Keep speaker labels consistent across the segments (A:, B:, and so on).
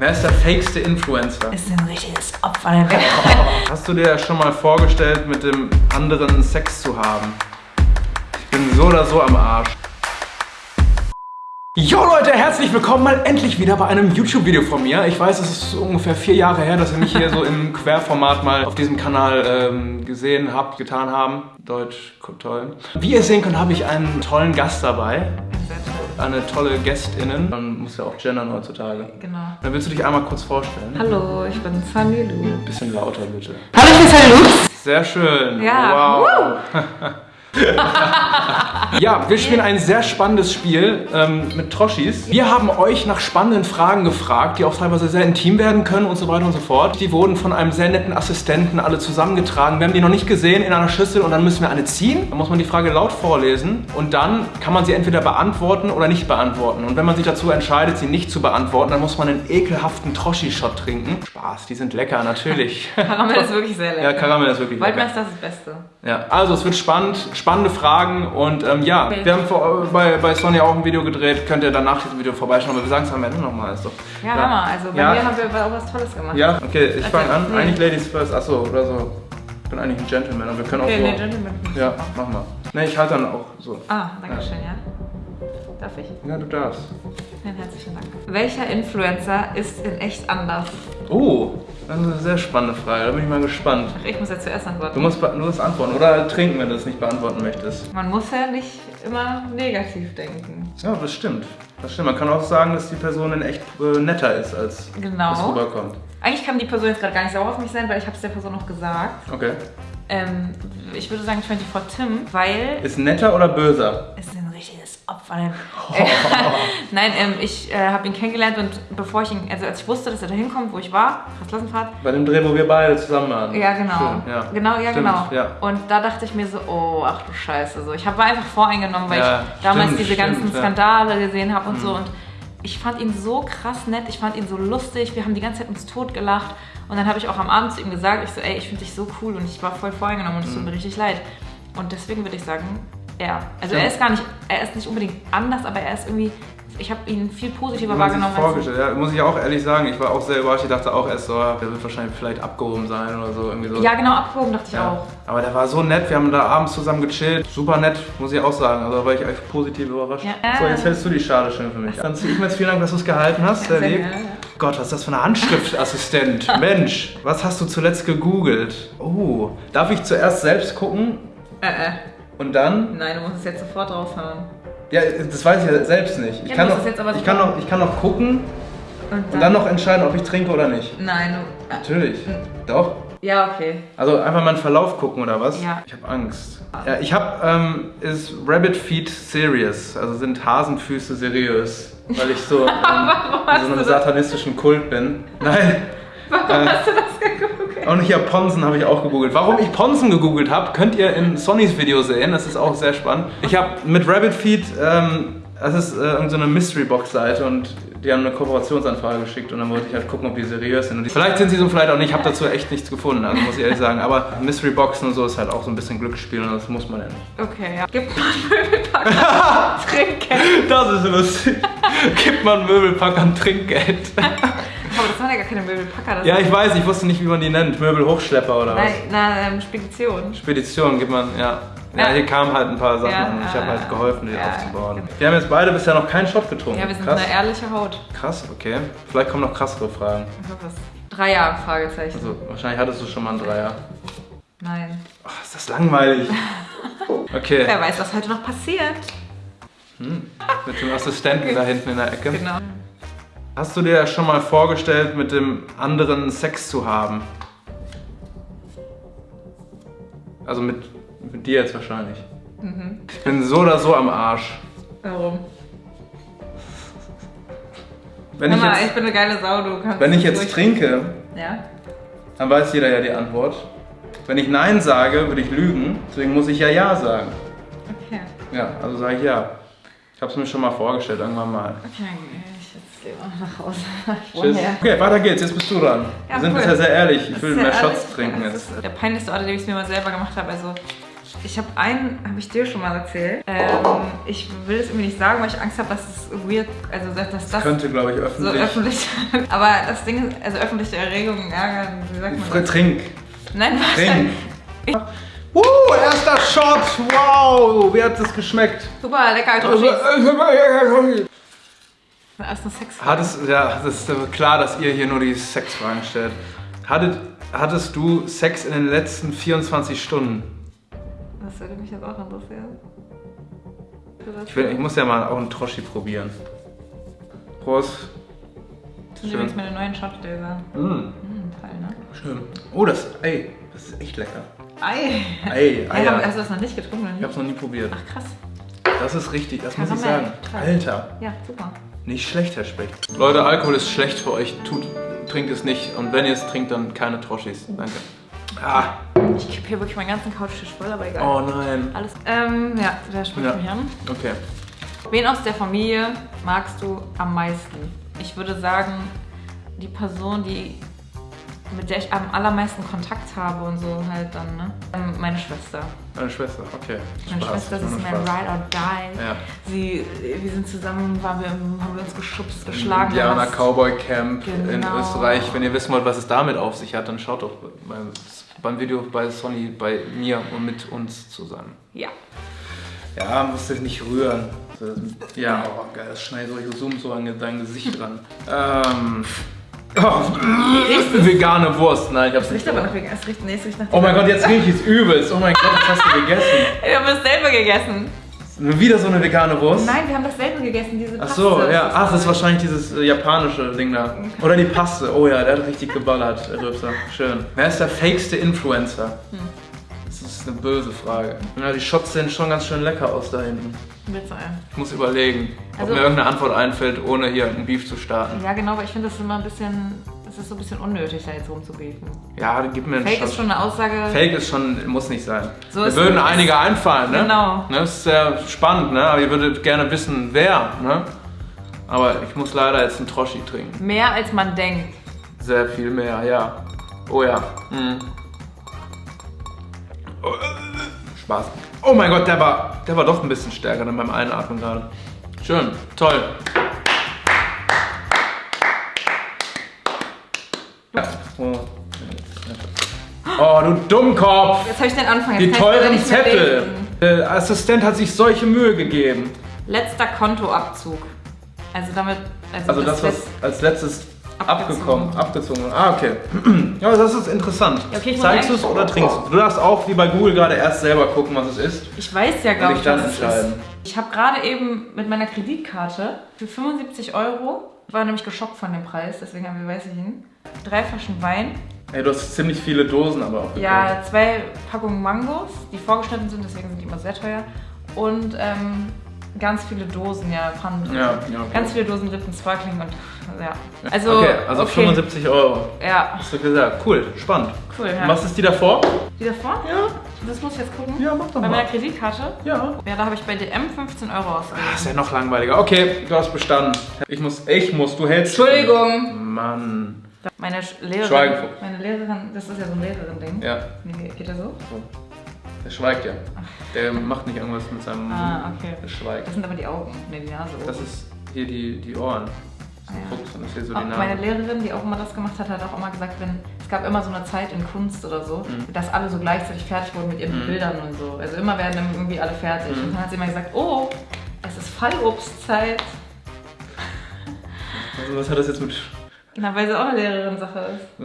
A: Wer ist der fakeste Influencer?
B: Ist ein richtiges Opfer.
A: Hast du dir schon mal vorgestellt, mit dem anderen Sex zu haben? Ich bin so oder so am Arsch. Jo Leute, herzlich willkommen mal endlich wieder bei einem YouTube-Video von mir. Ich weiß, es ist ungefähr vier Jahre her, dass ihr mich hier so im Querformat mal auf diesem Kanal ähm, gesehen habt, getan haben. Deutsch, toll. Wie ihr sehen könnt, habe ich einen tollen Gast dabei. Eine tolle Gästinnen. Man muss ja auch gendern heutzutage.
B: Genau.
A: Dann willst du dich einmal kurz vorstellen?
B: Hallo, ich bin Sunny Lu.
A: Bisschen lauter bitte.
B: Hallo, ich bin Sunny Lu.
A: Sehr schön.
B: Ja.
A: Wow. ja, wir spielen ein sehr spannendes Spiel ähm, mit Troschis. Wir haben euch nach spannenden Fragen gefragt, die auch teilweise sehr intim werden können und so weiter und so fort. Die wurden von einem sehr netten Assistenten alle zusammengetragen. Wir haben die noch nicht gesehen in einer Schüssel und dann müssen wir eine ziehen. Dann muss man die Frage laut vorlesen und dann kann man sie entweder beantworten oder nicht beantworten. Und wenn man sich dazu entscheidet, sie nicht zu beantworten, dann muss man einen ekelhaften Troschi-Shot trinken. Spaß, die sind lecker, natürlich.
B: Karamell ist wirklich sehr lecker.
A: Ja, Karamell ist wirklich lecker.
B: Waldmeister ist das Beste.
A: Ja, also es wird spannend, spannende Fragen und ähm, ja, wir haben vor, bei, bei Sony auch ein Video gedreht, könnt ihr dann nach diesem Video vorbeischauen, aber wir sagen es am Ende nochmal. Ist doch,
B: Ja, Hammer. Also bei
A: Ja.
B: mir haben wir auch was Tolles gemacht.
A: Ja, okay, ich
B: Also,
A: fange an.
B: nee.
A: Eigentlich Ladies first, achso, oder so. Ich bin eigentlich ein Gentleman, aber wir können
B: Okay,
A: auch
B: nee,
A: so.
B: Gentleman.
A: ja, mach mal. Ne, ich halte dann auch so.
B: Ah, danke schön, ja. Darf ich?
A: Ja, du darfst.
B: Vielen herzlichen Dank. Welcher Influencer ist in echt anders?
A: Oh, das ist eine sehr spannende Frage, da bin ich mal gespannt.
B: Ach, ich muss ja zuerst
A: Du
B: antworten.
A: musst, du musst antworten oder trinken, wenn du es nicht beantworten möchtest.
B: Man muss ja nicht immer negativ denken.
A: Ja, das stimmt. Das stimmt. Man kann auch sagen, dass die Person in echt äh, netter ist, als
B: Genau.
A: es rüberkommt.
B: Eigentlich kann die Person jetzt gerade gar nicht sauer auf mich sein, weil ich habe es der Person noch gesagt.
A: Okay.
B: Ähm, ich würde sagen 24 Tim, weil
A: Ist netter oder böser?
B: ist Opfer. Nein, ähm, ich äh, habe ihn kennengelernt und bevor ich ihn, also als ich wusste, dass er da hinkommt, wo ich war, Klassenfahrt,
A: Bei dem Dreh, wo wir beide zusammen waren.
B: ja genau,
A: Schön, ja.
B: genau, ja
A: Stimmt,
B: genau.
A: Ja.
B: Und da dachte ich mir so, oh, ach du Scheiße, so. Ich hab, war einfach voreingenommen, weil
A: Ja,
B: ich damals
A: stimmt,
B: diese ganzen
A: stimmt, ja.
B: Skandale gesehen habe und so.
A: Mhm.
B: Und ich fand ihn so krass nett, ich fand ihn so lustig, wir haben die ganze Zeit uns totgelacht. Und dann habe ich auch am Abend zu ihm gesagt, ich so, ey, ich finde dich so cool und ich war voll voreingenommen und es tut
A: Mhm.
B: mir richtig leid. Und deswegen würde ich sagen, er. Also
A: Ja.
B: er ist gar nicht, er ist nicht unbedingt anders, aber er ist irgendwie, ich habe ihn viel positiver
A: man sich
B: wahrgenommen. als-
A: vorgestellt. Ja, muss ich auch ehrlich sagen, ich war auch sehr überrascht. Ich dachte auch erst so, der wird wahrscheinlich vielleicht abgehoben sein oder so. Irgendwie so.
B: Ja, genau, abgehoben dachte ich
A: Ja.
B: auch.
A: Aber der war so nett, wir haben da abends zusammen gechillt. Super nett, muss ich auch sagen. Also da war ich echt positiv überrascht.
B: Ja.
A: So, jetzt hältst du die Schale schön für mich. Dann ziehe ich mir jetzt vielen Dank, dass du es gehalten hast. Sehr
B: Sehr
A: lieb.
B: gerne.
A: Gott, was ist das für eine Handschriftassistent? Mensch, was hast du zuletzt gegoogelt? Oh, darf ich zuerst selbst gucken
B: Äh, äh.
A: Und dann?
B: Nein, du musst es jetzt sofort raushauen.
A: Ja, das weiß ich ja selbst nicht. Ich,
B: Ja,
A: kann, noch, ich, kann, noch, ich kann noch gucken
B: Und
A: und dann noch entscheiden, ob ich trinke oder nicht.
B: Nein, du. äh,
A: Natürlich. Doch.
B: Ja, okay.
A: Also einfach mal einen Verlauf gucken oder was?
B: Ja.
A: Ich habe Angst. Ja, ich habe, ähm, ist Rabbit Feet serious? Also sind Hasenfüße seriös? Weil ich so ähm, in so einem satanistischen Kult bin. Nein.
B: Warum hast du das geguckt?
A: Und hier Ponsen habe ich auch gegoogelt. Warum ich Ponsen gegoogelt habe, könnt ihr in Sonnys Video sehen. Das ist auch sehr spannend. Ich habe mit Rabbit Feet, ähm, das ist äh, so eine Mystery Box Seite und die haben eine Kooperationsanfrage geschickt und dann wollte ich halt gucken, ob die seriös sind. Die, vielleicht sind sie so, vielleicht auch nicht. Ich habe dazu echt nichts gefunden, also muss ich ehrlich sagen. Aber Mystery Boxen und so ist halt auch so ein bisschen Glücksspiel und das muss man ja nicht.
B: Okay, ja. Gib mal einen Möbelpacker. Trinken.
A: Das ist lustig. Gibt man Möbelpackern Trinkgeld.
B: Aber das waren ja gar keine Möbelpacker. Das
A: Ja, ich weiß, ich wusste nicht, wie man die nennt. Möbelhochschlepper oder was?
B: Nein, na, ähm, Spedition.
A: Spedition gibt man, ja. Ja, hier kamen halt ein paar Sachen
B: Ja,
A: und ich habe halt geholfen, die
B: Ja,
A: aufzubauen.
B: genau.
A: Wir haben jetzt beide bisher noch keinen Shot getrunken.
B: Ja, wir sind
A: Krass.
B: eine ehrliche Haut.
A: Krass, okay. Vielleicht kommen noch krassere Fragen.
B: Ich hoffe es. Drei Jahre, Fragezeichen.
A: Also, wahrscheinlich hattest du schon mal einen Dreier.
B: Nein.
A: Oh, ist das langweilig. Okay,
B: Wer weiß, was heute noch passiert.
A: mit dem Assistenten da hinten in der Ecke.
B: Genau.
A: Hast du dir schon mal vorgestellt, mit dem anderen Sex zu haben? Also mit, mit dir jetzt wahrscheinlich.
B: Mhm.
A: Ich bin so oder so am Arsch.
B: Warum?
A: Wenn
B: Hör
A: ich
B: mal, ich
A: jetzt,
B: bin eine geile Sau, du kannst
A: wenn ich jetzt trinke,
B: Ja?
A: dann weiß jeder ja die Antwort. Wenn ich Nein sage, würde ich lügen. Deswegen muss ich ja Ja sagen.
B: Okay.
A: Ja, also sage ich Ja. Ich habe es mir schon mal vorgestellt, irgendwann mal.
B: Okay, ich jetzt gehe mal nach Hause. Ich
A: Tschüss. Okay, weiter geht's. Jetzt bist du dran.
B: Ja,
A: Wir sind
B: cool.
A: bisher sehr ehrlich. Ich
B: Das
A: will mehr
B: ja
A: Shots
B: ehrlich.
A: trinken
B: Das
A: jetzt.
B: ist der peinlichste Ort, den ich es mir mal selber gemacht habe. Also, Ich habe einen, habe ich dir schon mal erzählt. Ähm, ich will es irgendwie nicht sagen, weil ich Angst habe, dass es weird, also dass, dass das
A: Könnte, glaube ich,
B: so
A: öffentlich.
B: öffentlich. Aber das Ding ist, also öffentliche Erregung, ja, wie sagt man das?
A: Trink.
B: Nein,
A: Trink.
B: warte.
A: Uh, erster Shot. Wow. Wie hat es geschmeckt?
B: Super lecker, Troschis. Erst eine Sex.
A: Hat es, ja, das ist klar, dass ihr hier nur die Sexfragen stellt. Hattet, hattest du Sex in den letzten 24 Stunden?
B: Das würde mich jetzt auch interessieren.
A: Ich, will, ich muss ja mal auch einen Troschi probieren. Prost.
B: Das sind übrigens meine neuen Shotgläser.
A: Mm,
B: Hm, toll, ne?
A: schön. Oh, das, ey, das ist echt lecker.
B: Ei.
A: Ey,
B: Ja,
A: Eier.
B: Hast du das noch nicht getrunken? oder
A: Ich
B: nicht?
A: hab's noch nie probiert.
B: Ach krass.
A: Das ist richtig, das muss ich
B: Karamell.
A: sagen. Alter,
B: Ja, super.
A: Nicht schlecht, Herr Specht. Leute, Alkohol ist schlecht für euch. Tut, trinkt es nicht. Und wenn ihr es trinkt, dann keine Troschis. Danke. Ah,
B: Ich kippe hier wirklich meinen ganzen Couchtisch voll, aber egal.
A: oh nein.
B: Alles. Ähm, ja, wer spricht
A: Ja.
B: mich an?
A: Okay.
B: Wen aus der Familie magst du am meisten? Ich würde sagen, die Person, die mit der ich am allermeisten Kontakt habe und so halt dann, ne? Ähm, Meine Schwester.
A: Meine Schwester, okay.
B: Meine
A: Spaß,
B: Schwester, das ist mein
A: Spaß.
B: Ride or Die.
A: Ja.
B: Sie, wir sind zusammen, waren wir, haben wir uns geschubst, geschlagen.
A: Indianer Cowboy Camp in
B: Genau.
A: Österreich. Wenn ihr wissen wollt, was es damit auf sich hat, dann schaut doch beim, beim Video bei Sonny, bei mir und mit uns zusammen.
B: Ja.
A: Ja, musst du nicht rühren. Ja, oh geil, das schneidet so, ich zoom so an dein Gesicht ran. Ähm. Oh, vegane Wurst. Nein, ich hab's
B: Es
A: nicht.
B: riecht aber nach vegan. Es riecht, nee, es riecht nach
A: Oh mein Gott, jetzt riech ich es übelst. Oh mein Gott, was hast du gegessen?
B: Wir haben das selber gegessen.
A: Wieder so eine vegane Wurst?
B: Nein, wir haben das selber gegessen, diese
A: Ach
B: Paste.
A: so, ja.
B: Das
A: Ach, das ist wahrscheinlich dieses äh, japanische Ding da. Oder die Paste. Oh ja, der hat richtig geballert, der Rübser. Schön. Wer ist der fakeste Influencer?
B: Hm.
A: Das ist eine böse Frage. Ja, die Shots sehen schon ganz schön lecker aus da hinten.
B: Ey.
A: Ich muss überlegen,
B: Also-
A: ob mir irgendeine Antwort einfällt, ohne hier einen Beef zu starten.
B: Ja, genau, aber ich finde das immer ein bisschen, das ist so ein bisschen unnötig, da jetzt rumzubeefen.
A: Ja, gib mir einen
B: Fake
A: Shot.
B: ist schon eine Aussage.
A: Fake ist schon, muss nicht sein.
B: So
A: Mir
B: ist
A: würden
B: es.
A: einige einfallen, ne?
B: Genau.
A: Ne, Das ist sehr spannend, ne? Aber ihr würdet gerne wissen, wer, ne? Aber ich muss leider jetzt einen Troschi trinken.
B: Mehr als man denkt.
A: Sehr viel mehr, ja. Oh ja. Mhm. Oh, äh, Spaß. Oh mein Gott, der war, der war doch ein bisschen stärker dann beim Einatmen gerade. Schön, toll. Oh. du Dummkopf!
B: Jetzt habe ich den Anfang. Jetzt
A: Die teuren Zettel. Der Assistent hat sich solche Mühe gegeben.
B: Letzter Kontoabzug. Also damit. Also,
A: Also das, was als letztes. Abgekommen, abgezogen. Ah, okay. Ja, das ist interessant.
B: Okay,
A: Zeigst du es oder trinkst du? Du darfst auch wie bei Google gerade erst selber gucken, was es ist.
B: Ich weiß ja, ich,
A: dann
B: was es
A: entscheiden.
B: ist. Ich habe gerade eben mit meiner Kreditkarte für 75 Euro, war nämlich geschockt von dem Preis, deswegen haben wir weiß ich ihn, drei Flaschen Wein,
A: Ey, du hast ziemlich viele Dosen aber auch
B: ja, zwei Packungen Mangos, die vorgeschnitten sind, deswegen sind die immer sehr teuer und ähm, ganz viele Dosen, ja, Pfannen.
A: Ja, ja, okay.
B: Ganz viele Dosen Rippen Sparkling und ja. Also,
A: okay, also 75 Euro.
B: Ja,
A: Hast du gesagt. Cool, spannend.
B: cool. Ja.
A: Was ist die davor?
B: Die davor?
A: Ja.
B: Das muss ich jetzt gucken.
A: Ja, mach doch
B: Bei
A: mal.
B: meiner Kreditkarte?
A: Ja.
B: Ja, da habe ich bei DM 15 Euro ausgegeben.
A: ist ja noch langweiliger. Okay, du hast bestanden. Ich muss, ich muss, du hältst.
B: Entschuldigung.
A: Mann.
B: Meine Lehrerin,
A: Schweigen.
B: meine Lehrerin, das ist ja so ein Lehrerin-Ding.
A: Ja,
B: Nee, geht das so?
A: Der schweigt ja. Der macht nicht irgendwas mit seinem
B: Ah, okay.
A: Der schweigt.
B: Das sind aber die Augen, nee, die Nase.
A: Das ist hier die, die Ohren.
B: Ah, ja.
A: Fuchs und das ist hier so
B: Auch
A: die
B: meine
A: Nase.
B: Lehrerin, die auch immer das gemacht hat, hat auch immer gesagt, wenn es gab immer so eine Zeit in Kunst oder so,
A: Mhm.
B: dass alle so gleichzeitig fertig wurden mit ihren
A: Mhm.
B: Bildern und so. Also immer werden dann irgendwie alle fertig.
A: Mhm.
B: Und dann hat sie immer gesagt, oh, es ist Fallobstzeit.
A: Also was hat das jetzt mit.
B: Genau, weil sie auch eine Lehrerin-Sache ist.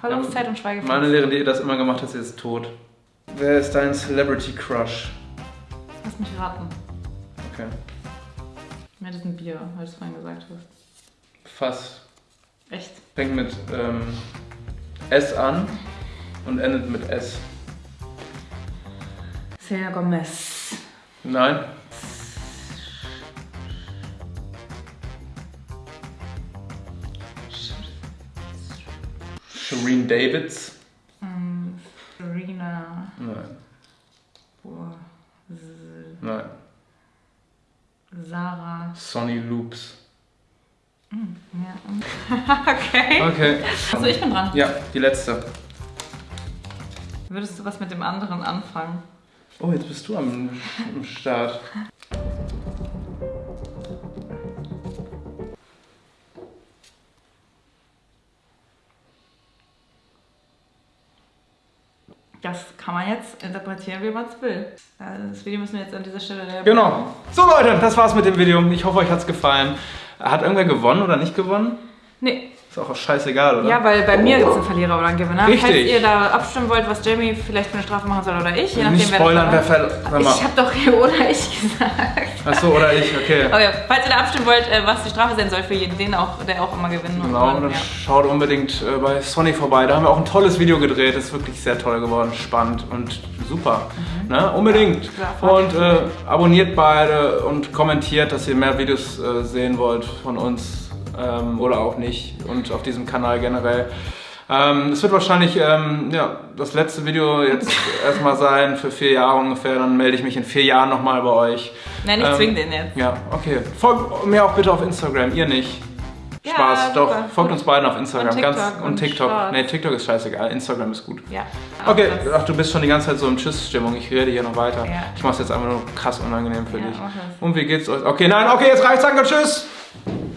B: Fallobstzeit
A: ja,
B: und Schweigepflicht.
A: Meine Lehrerin, die das immer gemacht hat, sie ist tot. Wer ist dein Celebrity Crush?
B: Lass mich raten.
A: Okay.
B: Ja, das ein Bier, weil du es vorhin gesagt hast.
A: Fass.
B: Echt?
A: Fängt mit ähm, S an und endet mit S.
B: Selena Gomez.
A: Nein. Shireen Davids?
B: Ähm, Serena.
A: Nein.
B: Boah. S-
A: Nein. Sonny Loops.
B: Ja. okay.
A: Okay.
B: Achso, ich bin dran.
A: Ja, die letzte.
B: Würdest du was mit dem anderen anfangen?
A: Oh, jetzt bist du am, am Start.
B: Das kann man jetzt interpretieren, wie man es will. Also das Video müssen wir jetzt an dieser Stelle...
A: Genau. So Leute, das war's mit dem Video. Ich hoffe, euch hat's gefallen. Hat irgendwer gewonnen oder nicht gewonnen?
B: Nee,
A: Ist auch scheißegal, oder?
B: Ja, weil bei mir gibt es einen Verlierer oder einen Gewinner.
A: Richtig.
B: Falls ihr da abstimmen wollt, was Jamie vielleicht für eine Strafe machen soll oder ich, je nachdem
A: Nicht spoilern, wer fällt.
B: Ich habe doch hier oder ich gesagt.
A: Achso, oder ich, okay.
B: Okay, falls ihr da abstimmen wollt, äh, was die Strafe sein soll für jeden, den auch, der auch immer gewinnen
A: Genau,
B: und,
A: dann
B: ja.
A: schaut unbedingt äh, bei Sony vorbei. Da haben wir auch ein tolles Video gedreht. Ist wirklich sehr toll geworden, spannend und super. Ne? Unbedingt.
B: Ja,
A: und äh, abonniert beide und kommentiert, dass ihr mehr Videos äh, sehen wollt von uns ähm, oder auch nicht und auf diesem Kanal generell. Ähm, es wird wahrscheinlich ähm, ja, das letzte Video jetzt erstmal sein für vier Jahre ungefähr. Dann melde ich mich in vier Jahren nochmal bei euch.
B: Nein, ich
A: Ähm,
B: zwing den jetzt.
A: Ja, okay. Folgt mir auch bitte auf Instagram, ihr nicht.
B: Ja,
A: Spaß, doch.
B: super.
A: Folgt uns beiden auf Instagram.
B: Und
A: Ganz,
B: TikTok
A: und
B: und
A: TikTok.
B: Shorts.
A: Nee, TikTok ist scheißegal. Instagram ist gut.
B: Ja.
A: Okay,
B: Das-
A: ach, du bist schon die ganze Zeit so in Tschüss-Stimmung. Ich rede hier noch weiter.
B: Ja.
A: Ich mach's jetzt einfach nur krass unangenehm für
B: Ja,
A: dich. Und wie geht's euch? Okay, nein, okay, jetzt reicht's. Danke, tschüss.